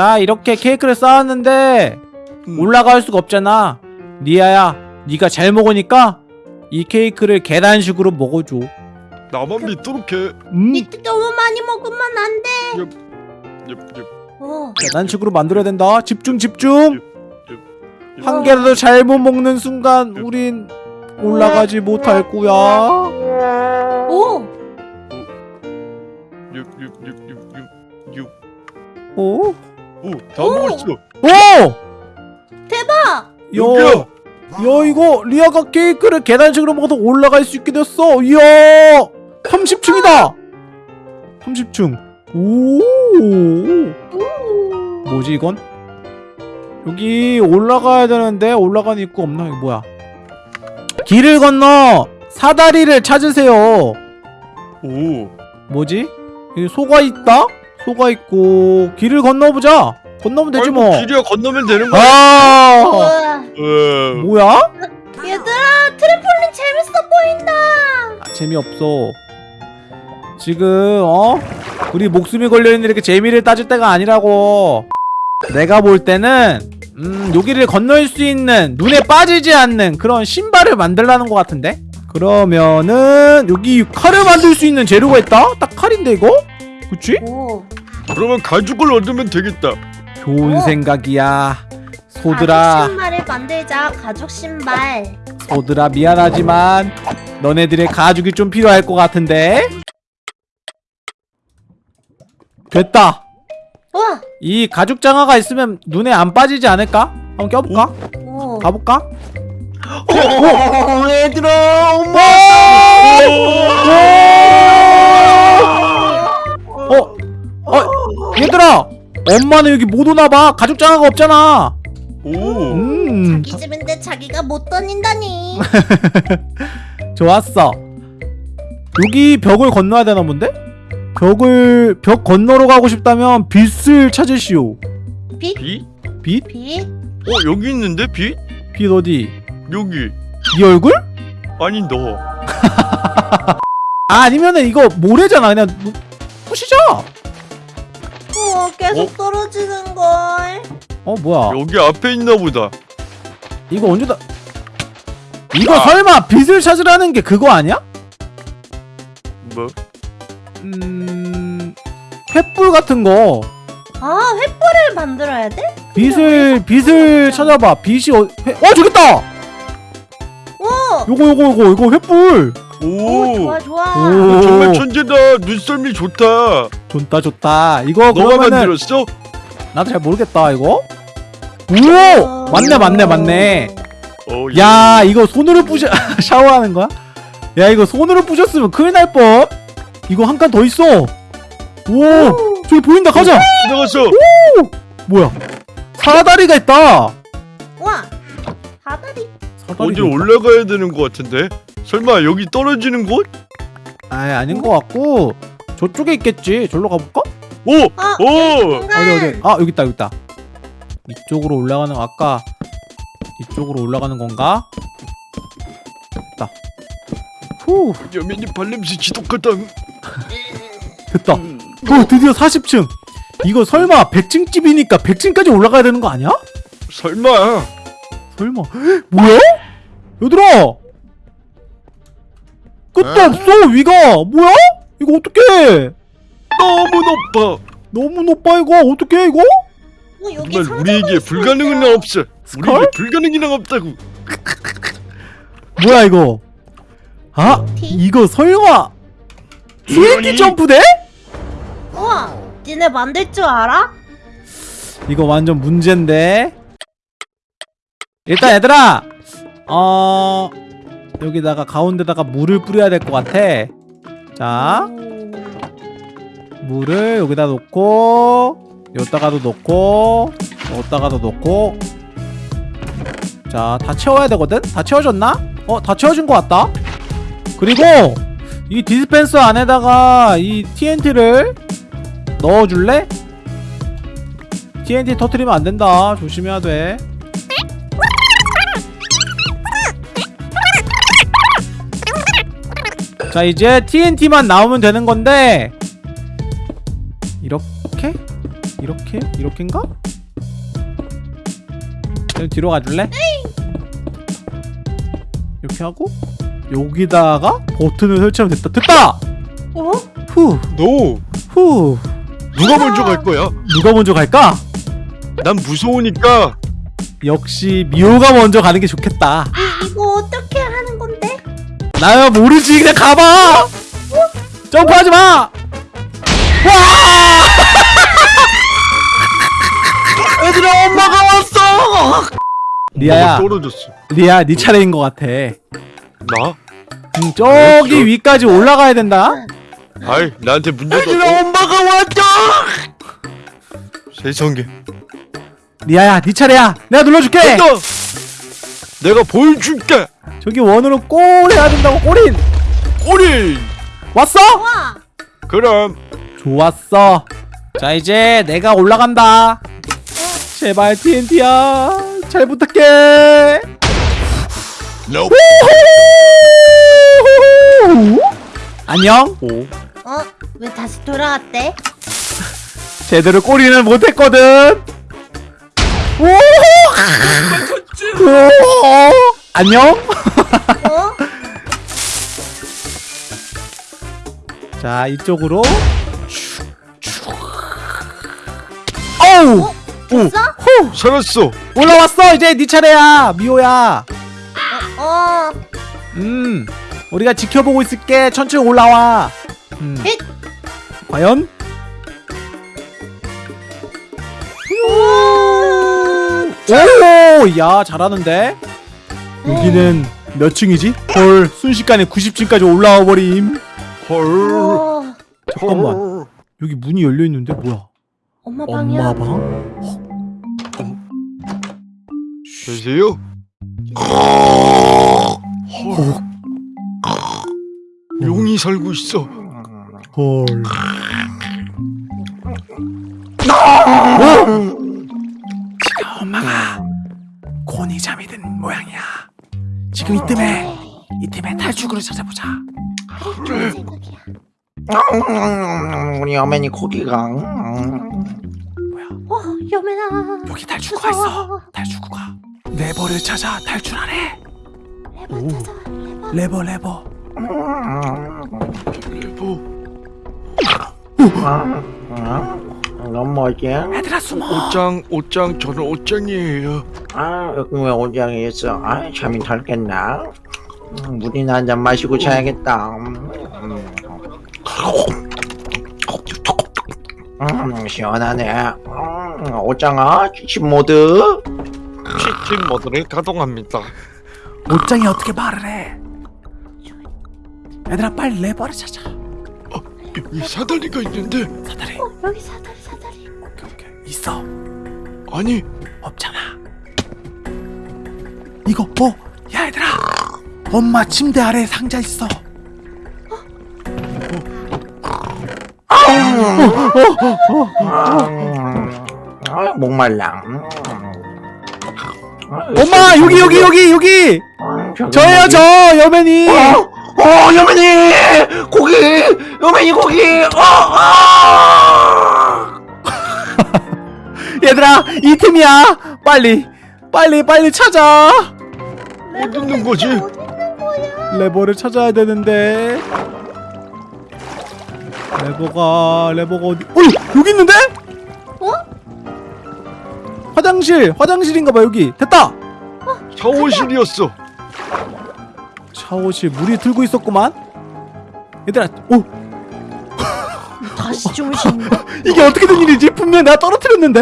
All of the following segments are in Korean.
자 이렇게 케이크를 쌓았는데 음. 올라갈 수가 없잖아 리아야 네가 잘 먹으니까 이 케이크를 계단식으로 먹어줘 나만 믿도록 해. 음니 너무 많이 먹으면 안 돼. 엽, 엽. 어. 계단식으로 만들어야 된다 집중 집중 엽. 한 개라도 잘못 먹는 순간 우린 올라가지 못할 거야 오. 엽, 엽. 오? 오, 다 먹었어. 오! 대박. 야, 야 이거 리아가 케이크를 계단식으로 먹어서 올라갈 수 있게 됐어. 이야, 30층이다. 30층. 오, 오. 뭐지 이건? 여기 올라가야 되는데 올라가는 입구 없나? 이거 뭐야? 길을 건너 사다리를 찾으세요. 오. 뭐지? 여기 소가 있다? 소가 있고 길을 건너보자. 건너면 되지 뭐. 길이야 건너면 되는 거야. 아. 뭐야? 얘들아 트램폴린 재밌어 보인다. 아, 재미없어. 지금 어? 우리 목숨이 걸려있는 이렇게 재미를 따질 때가 아니라고. 내가 볼 때는 음 여기를 건널 수 있는 눈에 빠지지 않는 그런 신발을 만들라는 것 같은데? 그러면은 여기 칼을 만들 수 있는 재료가 있다? 딱 칼인데 이거? 그치? 오. 그러면 가죽을 얻으면 되겠다. 좋은 어. 생각이야. 가죽 소들아, 신발을 만들자. 가죽 신발. 소들아 미안하지만 너네들의 가죽이 좀 필요할 것 같은데? 됐다. 우와. 이 가죽 장화가 있으면 눈에 안 빠지지 않을까? 한번 껴볼까? 오. 가볼까? 오, 얘들아, 엄마. 어? 어? 얘들아! 엄마는 여기 못 오나봐 가죽 장화가 없잖아 오. 음 자기 집인데 자기가 못 다닌다니. 좋았어 여기 벽을 건너야 되나 본데? 벽을 벽 건너러 가고 싶다면 빛을 찾으시오 빛? 빛? 빛? 빛? 어, 여기 있는데 빛? 빛 어디? 여기. 네 얼굴? 아니 너. 아 아니면은 이거 모래잖아 그냥 부- 부시자 우와 계속 어? 떨어지는 걸. 어 뭐야 여기 앞에 있나 보다. 이거 언제 다 이거 아. 설마 빛을 찾으라는 게 그거 아니야? 뭐? 음... 횃불 같은 거 아 횃불을 만들어야 돼? 빛을 빛을 찾아봐 빛이 어, 회, 어 저기 있다 오. 요거 요거 요거 이거 횃불 오 오. 좋아 좋아. 오. 어, 정말 천재다. 눈썰미 좋다. 좋다 좋다 이거 너가 그러면은 만들었어? 나도 잘 모르겠다 이거 오 맞네 맞네 맞네 어, 야 이거 손으로 부셔 샤워하는 거야? 야 이거 손으로 부셨으면 큰일 날뻔 이거 한 칸 더 있어 오 저기 보인다 가자 지나갔어. 뭐야 사다리가 있다 와 사다리. 있다. 올라가야 되는 것 같은데? 설마 여기 떨어지는 곳? 아이 아닌 것 같고 저쪽에 있겠지 절로 가볼까? 오! 아 오! 어디 어디 아 여기 있다 여기 있다 이쪽으로 올라가는 아까 이쪽으로 올라가는 건가? 됐다 후 여민이 발냄새 지독하다. 됐다 음. 어 드디어 40층 이거 설마 100층 집이니까 100층까지 올라가야 되는 거 아니야? 설마. 설마 헉, 뭐야? 얘들아 끝도 에? 없어 위가 뭐야? 이거 어떡해 너무 높아. 너무 높아 이거 어떡해 이거? 어, 여기 정말 우리에게 불가능은. 없어. 스컬? 우리에게 불가능이란 없다고. 뭐야 이거 아 티? 이거 설마 TNT? 점프대? 우와 니네 만들 줄 알아? 이거 완전 문제인데 일단 얘들아 어 여기다가 가운데다가 물을 뿌려야 될 것 같아 자 오. 물을 여기다 놓고 여기다가도 놓고 여기다가도 놓고 자 다 채워야 되거든? 다 채워졌나? 어 다 채워진 것 같다 그리고 이 디스펜서 안에다가 이 TNT를 넣어줄래? TNT 터트리면 안 된다 조심해야 돼 자 이제 TNT만 나오면 되는 건데 이렇게 이렇게? 이렇게인가? 좀 뒤로 가줄래? 이렇게 하고 여기다가 버튼을 설치하면 됐다 됐다! 어? 후! 너 후! 누가 먼저 갈 거야? 누가 먼저 갈까? 난 무서우니까 역시 미호가 먼저 가는 게 좋겠다 나야 모르지. 그냥 가봐. 점프하지 마. 와! 얘들아 엄마가 왔어. 리아야. 떨어졌어. 리아 네 차례인 것 같아. 나? 응, 저기 위까지 올라가야 된다. 아이 나한테 문제도 없고 엄마가 왔다 세상에. 리아야 네 차례야. 내가 눌러줄게. 내가 보여줄게 저기 원으로 골 해야 된다고 골인 꼬리 왔어? 와! 그럼 좋았어 자 이제 내가 올라간다 제발 TNT야 잘 부탁해 Nope. 안녕 오 어? 왜 다시 돌아왔대? 제대로 꼬리는 못했거든 오! 오! 안녕? 어? 자 이쪽으로. 어우! 됐어? 후! 살았어. 올라왔어 이제 네 차례야 미호야. 어. 음 우리가 지켜보고 있을게. 천천히 올라와. 음. 헷! 과연? 오야 잘하는데 여기는 몇 층이지? 헐 순식간에 90층까지 올라와 버림 헐 어. 잠깐만 헐. 여기 문이 열려 있는데 뭐야 엄마 방이야. 엄마 방? 계세요? 어, 용이 살고 있어 헐지 지금 이쯤에 이쯤에 탈출구를 찾아보자. 좋은 생각이야. 우리 어머니 고기가. 뭐야? 어, 여매나. 여기 탈출구가 있어. 탈출구가. 레버를 찾아 탈출하래 레버 찾아. 레버. 레버 레버 넌 뭐지? 얘들아 숨어. 옷장 옷장 저는 옷장이에요. 아 여기 왜 옷장에 있어? 아 잠이 덜겠나? 음, 물이나 한 잔 마시고 자야겠다. 음, 음, 시원하네. 음, 옷장아 취침 모드? 치킨 모드를 가동합니다. 옷장이 어떻게 말을 해? 얘들아 빨리 레버를 찾아 여기 사다리가 있는데. 사다리. 어, 여기 사다리 사다리. 오케이 오케이. 있어. 아니. 없잖아. 이거 어? 야 얘들아. 엄마 침대 아래 상자 있어. 아 목말라 엄마 여기 여기 여기 여기. 저예요 뭐지? 저 여맨이 어, 어, 여맨이! 고기, 여맨이 고기, 어, 어. 얘들아 이 틈이야. 빨리 빨리 빨리 찾아. 어디 있는 거지? 어디 있는 거야? 레버를 찾아야 되는데. 레버가 레버가 어디 어 여기 있는데? 어? 화장실 화장실인가봐 여기. 됐다. 샤워실이었어 샤워실 물이 들고 있었구만 얘들아 오 다시 거? 이게 어떻게 된 일이지 분명 내가 떨어뜨렸는데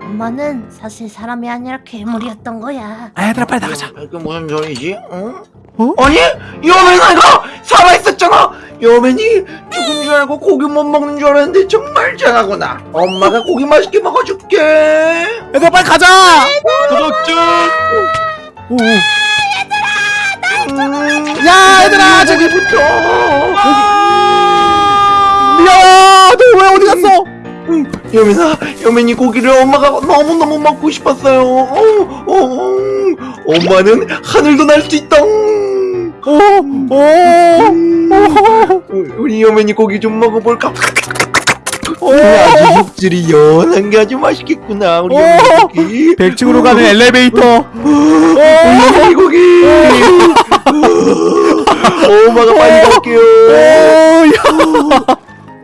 엄마는 사실 사람이 아니라 괴물이었던 거야. 아 얘들아 빨리 나가자 이게 무슨 소리지? 응? 어? 아니, 여맨아가 살아있었잖아. 여맨이 죽은 줄 알고 고기 못 먹는 줄 알았는데 정말 잘하구나. 엄마가 고기 맛있게 먹어줄게. 얘들아 빨리 가자 구독자 오, 오. 음, 야 얘들아 저기 여기부터. 미야 너 왜 어디 갔어 여맨아, 여맨이 고기를 엄마가 너무 너무 먹고 싶었어요. 어, 어, 어. 엄마는 하늘도 날 수 있다. 오오 우리 여맨이 고기 좀 먹어볼까? 오, 아주 육질이 연한 게 아주 맛있겠구나 우리 오! 요맨이 고기 100층으로 가는 엘리베이터 우리 요맨이 고기 엄마가 빨리 갈게요.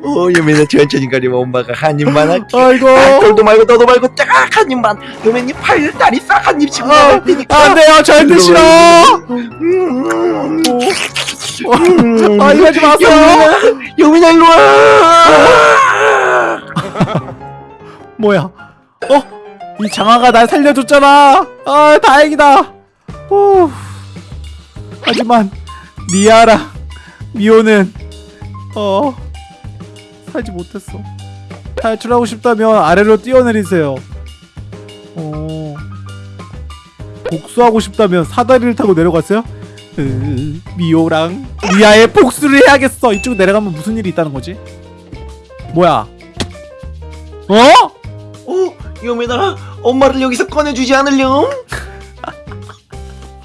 어 요맨아 천천히 가려면 엄마가 한 입만 할게 아이고. 아, 돌도 말고 너도 말고 딱한 입만. 요맨이 팔 다리 싹한 입씩 먹을 테니까. 안 돼요 절대 싫어. 음. 아 이러지 마세요. 요민아 요민아 일로 와. 뭐야? 어? 이 장아가 날 살려줬잖아. 아 다행이다. 후. 하지만 리아랑 미호는 어 살지 못했어. 탈출하고 싶다면 아래로 뛰어내리세요. 어. 복수하고 싶다면 사다리를 타고 내려갔어요? 으, 미호랑 리아의 복수를 해야겠어. 이쪽 내려가면 무슨 일이 있다는 거지? 뭐야? 어? 어? 요민아 엄마를 여기서 꺼내주지 않으렴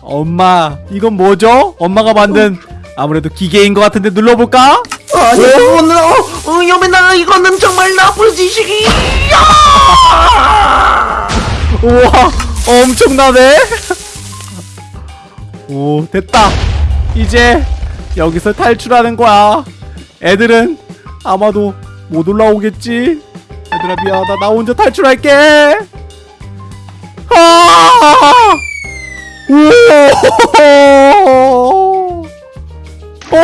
엄마 이건 뭐죠? 엄마가 만든 아무래도 기계인 것 같은데 눌러볼까? 아니 오늘 어, 어 요민아 이거는 정말 나쁜 짓이야! 우와 엄청나네. 오 됐다. 이제 여기서 탈출하는 거야. 애들은 아마도 못 올라오겠지? 얘들아 미안하다. 나 혼자 탈출할게. 아! 오! 어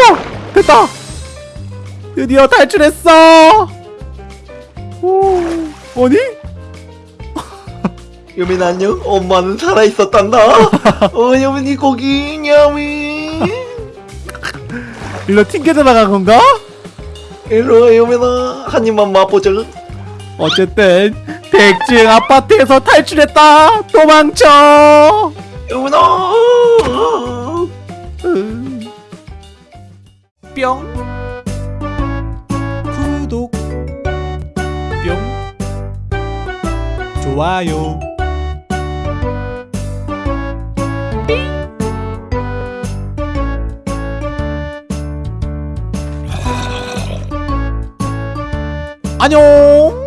됐다. 드디어 탈출했어. 오 아니? 요민아 안녕 엄마는 살아있었단다. 어 요민이 고기 냐미 일로 튕겨져 나간 건가? 일로 와 요민아. 한 입만 맛보자. 어쨌든 백증 아파트에서 탈출했다. 도망쳐 음. 뿅. 구독. 뿅. 좋아요. 안녕